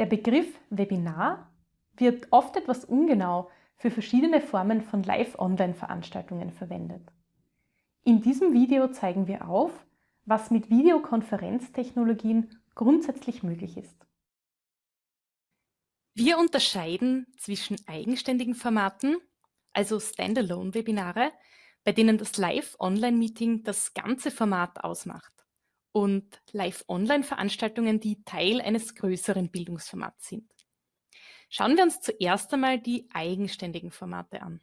Der Begriff Webinar wird oft etwas ungenau für verschiedene Formen von Live-Online-Veranstaltungen verwendet. In diesem Video zeigen wir auf, was mit Videokonferenztechnologien grundsätzlich möglich ist. Wir unterscheiden zwischen eigenständigen Formaten, also Standalone-Webinare, bei denen das Live-Online-Meeting das ganze Format ausmacht und Live-Online-Veranstaltungen, die Teil eines größeren Bildungsformats sind. Schauen wir uns zuerst einmal die eigenständigen Formate an.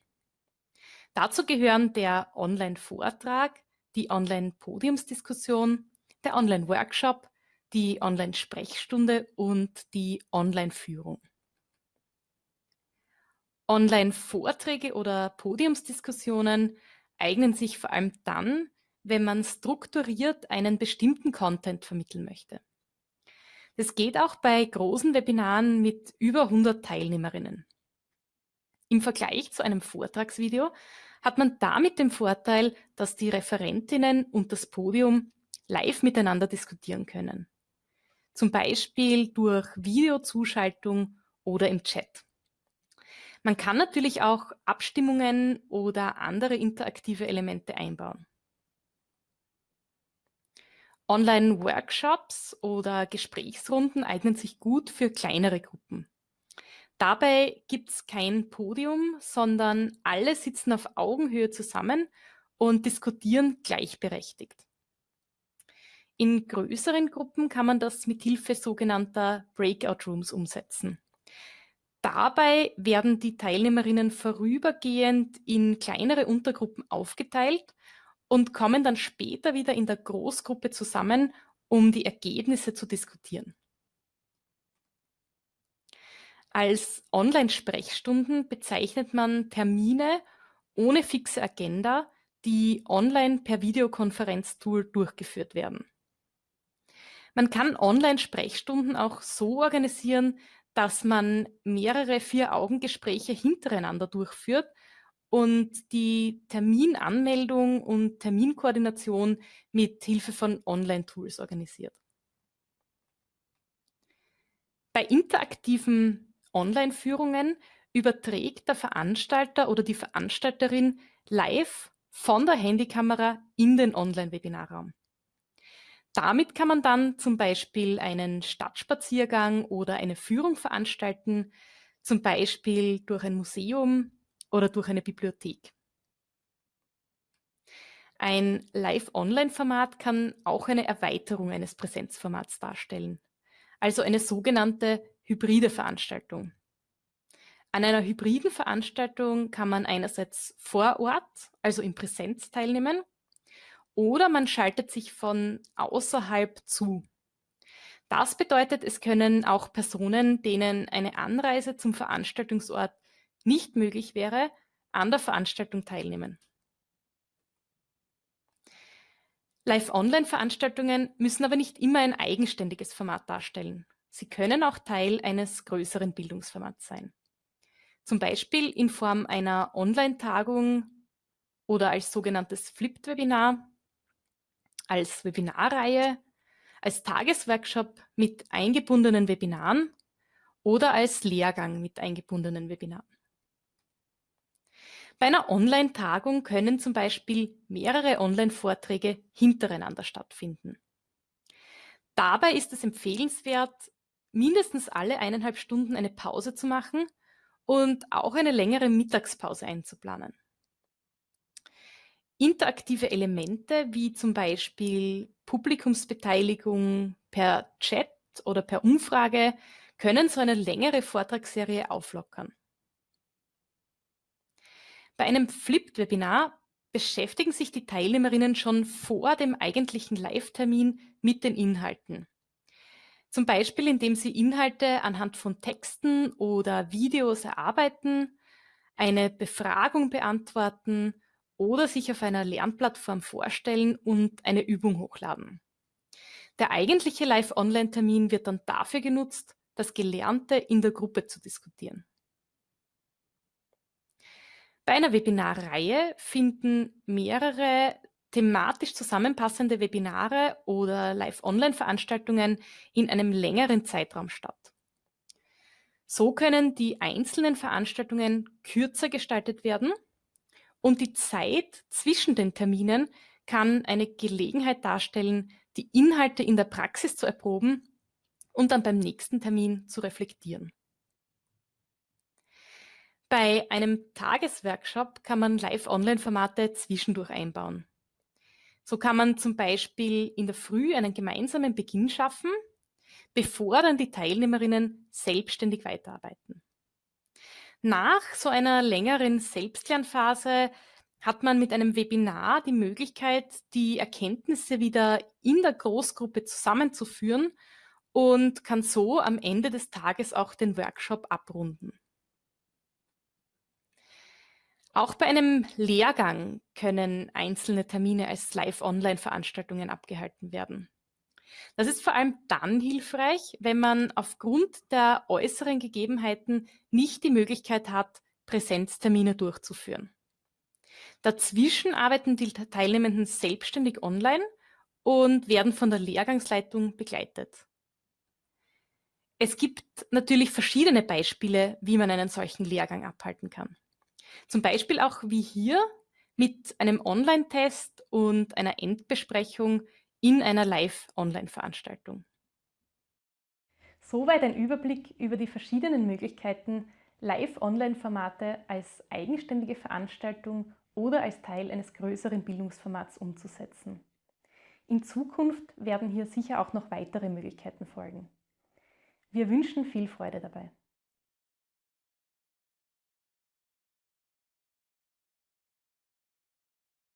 Dazu gehören der Online-Vortrag, die Online-Podiumsdiskussion, der Online-Workshop, die Online-Sprechstunde und die Online-Führung. Online-Vorträge oder Podiumsdiskussionen eignen sich vor allem dann, wenn man strukturiert einen bestimmten Content vermitteln möchte. Das geht auch bei großen Webinaren mit über 100 Teilnehmerinnen. Im Vergleich zu einem Vortragsvideo hat man damit den Vorteil, dass die Referentinnen und das Podium live miteinander diskutieren können. Zum Beispiel durch Videozuschaltung oder im Chat. Man kann natürlich auch Abstimmungen oder andere interaktive Elemente einbauen. Online-Workshops oder Gesprächsrunden eignen sich gut für kleinere Gruppen. Dabei gibt es kein Podium, sondern alle sitzen auf Augenhöhe zusammen und diskutieren gleichberechtigt. In größeren Gruppen kann man das mit Hilfe sogenannter Breakout Rooms umsetzen. Dabei werden die Teilnehmerinnen vorübergehend in kleinere Untergruppen aufgeteilt und kommen dann später wieder in der Großgruppe zusammen, um die Ergebnisse zu diskutieren. Als Online-Sprechstunden bezeichnet man Termine ohne fixe Agenda, die online per Videokonferenztool durchgeführt werden. Man kann Online-Sprechstunden auch so organisieren, dass man mehrere Vier-Augen-Gespräche hintereinander durchführt und die Terminanmeldung und Terminkoordination mit Hilfe von Online-Tools organisiert. Bei interaktiven Online-Führungen überträgt der Veranstalter oder die Veranstalterin live von der Handykamera in den Online-Webinarraum. Damit kann man dann zum Beispiel einen Stadtspaziergang oder eine Führung veranstalten, zum Beispiel durch ein Museum oder durch eine Bibliothek. Ein Live-Online-Format kann auch eine Erweiterung eines Präsenzformats darstellen, also eine sogenannte hybride Veranstaltung. An einer hybriden Veranstaltung kann man einerseits vor Ort, also in Präsenz teilnehmen, oder man schaltet sich von außerhalb zu. Das bedeutet, es können auch Personen, denen eine Anreise zum Veranstaltungsort nicht möglich wäre, an der Veranstaltung teilnehmen. Live-Online-Veranstaltungen müssen aber nicht immer ein eigenständiges Format darstellen. Sie können auch Teil eines größeren Bildungsformats sein. Zum Beispiel in Form einer Online-Tagung oder als sogenanntes Flipped-Webinar, als Webinarreihe, als Tagesworkshop mit eingebundenen Webinaren oder als Lehrgang mit eingebundenen Webinaren. Bei einer Online-Tagung können zum Beispiel mehrere Online-Vorträge hintereinander stattfinden. Dabei ist es empfehlenswert, mindestens alle eineinhalb Stunden eine Pause zu machen und auch eine längere Mittagspause einzuplanen. Interaktive Elemente wie zum Beispiel Publikumsbeteiligung per Chat oder per Umfrage können so eine längere Vortragsserie auflockern. Bei einem Flipped-Webinar beschäftigen sich die Teilnehmerinnen schon vor dem eigentlichen Live-Termin mit den Inhalten. Zum Beispiel, indem sie Inhalte anhand von Texten oder Videos erarbeiten, eine Befragung beantworten oder sich auf einer Lernplattform vorstellen und eine Übung hochladen. Der eigentliche Live-Online-Termin wird dann dafür genutzt, das Gelernte in der Gruppe zu diskutieren. Bei einer Webinarreihe finden mehrere thematisch zusammenpassende Webinare oder Live-Online-Veranstaltungen in einem längeren Zeitraum statt. So können die einzelnen Veranstaltungen kürzer gestaltet werden und die Zeit zwischen den Terminen kann eine Gelegenheit darstellen, die Inhalte in der Praxis zu erproben und dann beim nächsten Termin zu reflektieren. Bei einem Tagesworkshop kann man Live-Online-Formate zwischendurch einbauen. So kann man zum Beispiel in der Früh einen gemeinsamen Beginn schaffen, bevor dann die Teilnehmerinnen selbstständig weiterarbeiten. Nach so einer längeren Selbstlernphase hat man mit einem Webinar die Möglichkeit, die Erkenntnisse wieder in der Großgruppe zusammenzuführen und kann so am Ende des Tages auch den Workshop abrunden. Auch bei einem Lehrgang können einzelne Termine als Live-Online-Veranstaltungen abgehalten werden. Das ist vor allem dann hilfreich, wenn man aufgrund der äußeren Gegebenheiten nicht die Möglichkeit hat, Präsenztermine durchzuführen. Dazwischen arbeiten die Teilnehmenden selbstständig online und werden von der Lehrgangsleitung begleitet. Es gibt natürlich verschiedene Beispiele, wie man einen solchen Lehrgang abhalten kann. Zum Beispiel auch wie hier mit einem Online-Test und einer Endbesprechung in einer Live-Online-Veranstaltung. Soweit ein Überblick über die verschiedenen Möglichkeiten, Live-Online-Formate als eigenständige Veranstaltung oder als Teil eines größeren Bildungsformats umzusetzen. In Zukunft werden hier sicher auch noch weitere Möglichkeiten folgen. Wir wünschen viel Freude dabei.